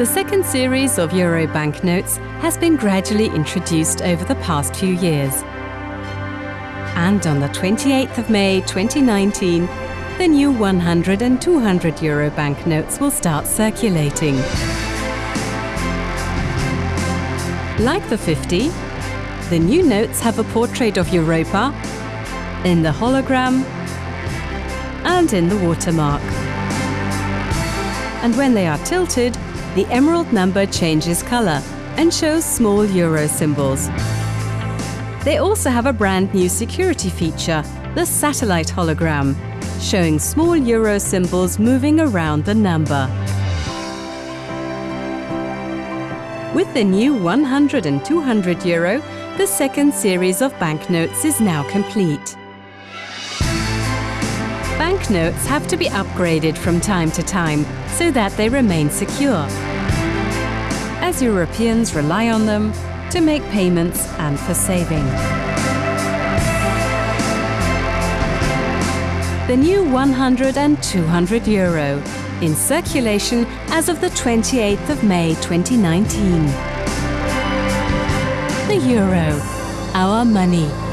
The second series of Euro banknotes has been gradually introduced over the past few years. And on the 28th of May 2019, the new 100 and 200 Euro banknotes will start circulating. Like the 50, the new notes have a portrait of Europa in the hologram and in the watermark. And when they are tilted, the emerald number changes color and shows small euro symbols. They also have a brand new security feature, the satellite hologram, showing small euro symbols moving around the number. With the new 100 and 200 euro, the second series of banknotes is now complete. Banknotes have to be upgraded from time to time so that they remain secure, as Europeans rely on them to make payments and for saving. The new 100 and 200 euro in circulation as of the 28th of May 2019. The euro, our money.